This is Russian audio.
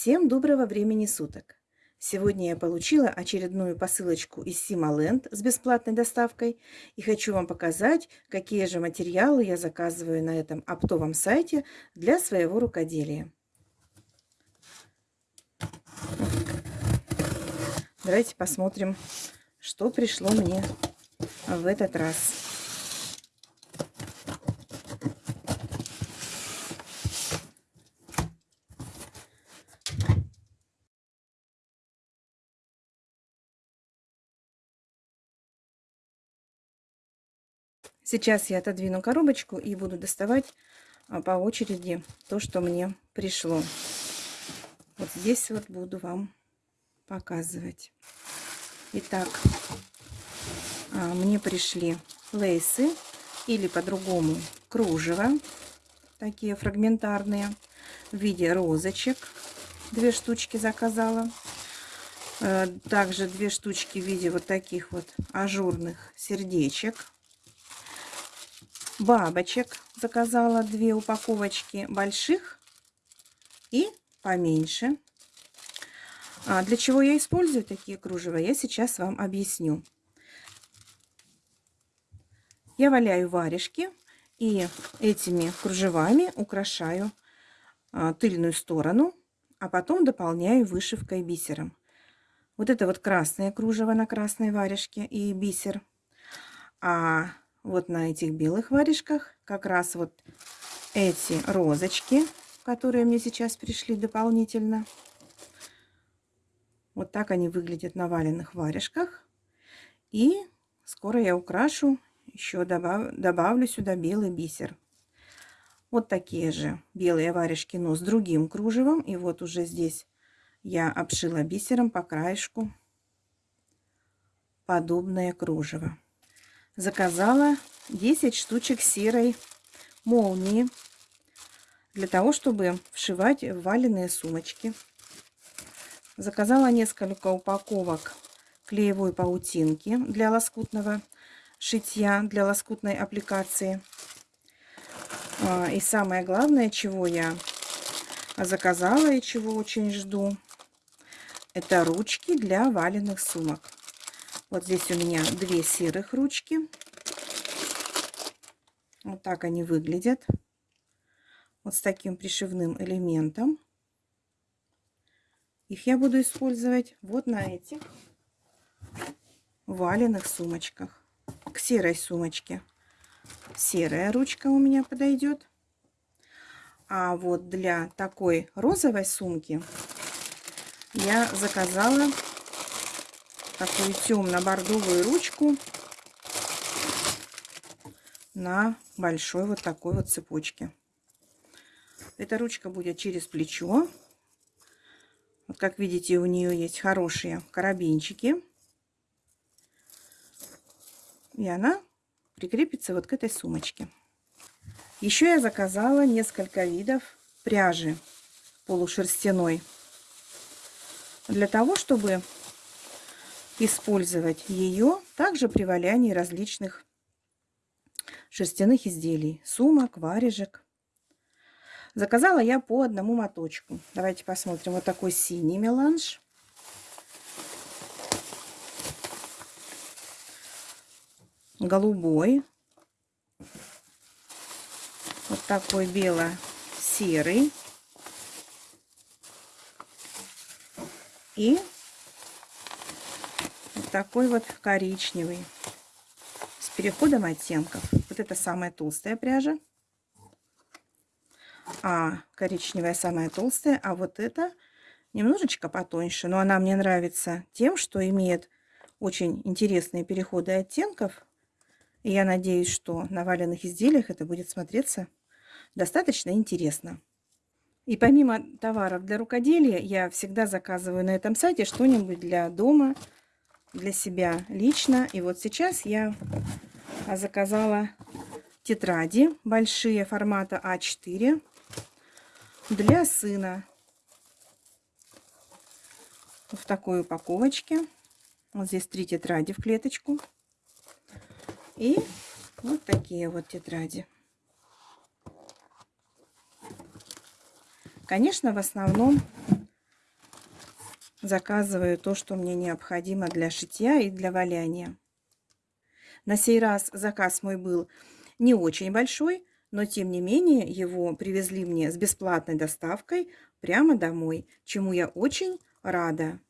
Всем доброго времени суток! Сегодня я получила очередную посылочку из Сималенд с бесплатной доставкой и хочу вам показать, какие же материалы я заказываю на этом оптовом сайте для своего рукоделия. Давайте посмотрим, что пришло мне в этот раз. Сейчас я отодвину коробочку и буду доставать а, по очереди то, что мне пришло. Вот здесь вот буду вам показывать. Итак, а, мне пришли лейсы или по-другому кружево, такие фрагментарные, в виде розочек. Две штучки заказала. Э, также две штучки в виде вот таких вот ажурных сердечек бабочек заказала две упаковочки больших и поменьше. А для чего я использую такие кружева, я сейчас вам объясню. Я валяю варежки и этими кружевами украшаю а, тыльную сторону, а потом дополняю вышивкой бисером. Вот это вот красное кружево на красной варежке и бисер. А вот на этих белых варежках как раз вот эти розочки, которые мне сейчас пришли дополнительно. Вот так они выглядят на валенных варежках. И скоро я украшу, еще добав, добавлю сюда белый бисер. Вот такие же белые варежки, но с другим кружевом. И вот уже здесь я обшила бисером по краешку подобное кружево заказала 10 штучек серой молнии для того, чтобы вшивать валенные сумочки. Заказала несколько упаковок клеевой паутинки для лоскутного шитья, для лоскутной аппликации. А, и самое главное, чего я заказала и чего очень жду, это ручки для валенных сумок. Вот здесь у меня две серых ручки. Вот так они выглядят. Вот с таким пришивным элементом. Их я буду использовать вот на этих валенных сумочках. К серой сумочке серая ручка у меня подойдет. А вот для такой розовой сумки я заказала такую темно-бордовую ручку на большой вот такой вот цепочке. Эта ручка будет через плечо. Вот как видите, у нее есть хорошие карабинчики. И она прикрепится вот к этой сумочке. Еще я заказала несколько видов пряжи полушерстяной. Для того, чтобы использовать ее также при валянии различных шерстяных изделий, сумок, варежек. Заказала я по одному моточку. Давайте посмотрим. Вот такой синий меланж. Голубой. Вот такой бело-серый. И такой вот коричневый с переходом оттенков. Вот это самая толстая пряжа, а коричневая самая толстая, а вот это немножечко потоньше, но она мне нравится тем, что имеет очень интересные переходы оттенков. И я надеюсь, что на валенных изделиях это будет смотреться достаточно интересно. И помимо товаров для рукоделия, я всегда заказываю на этом сайте что-нибудь для дома, для себя лично. И вот сейчас я заказала тетради большие формата А4 для сына. В такой упаковочке. Вот здесь три тетради в клеточку. И вот такие вот тетради. Конечно, в основном заказываю то, что мне необходимо для шитья и для валяния. На сей раз заказ мой был не очень большой, но тем не менее его привезли мне с бесплатной доставкой прямо домой, чему я очень рада.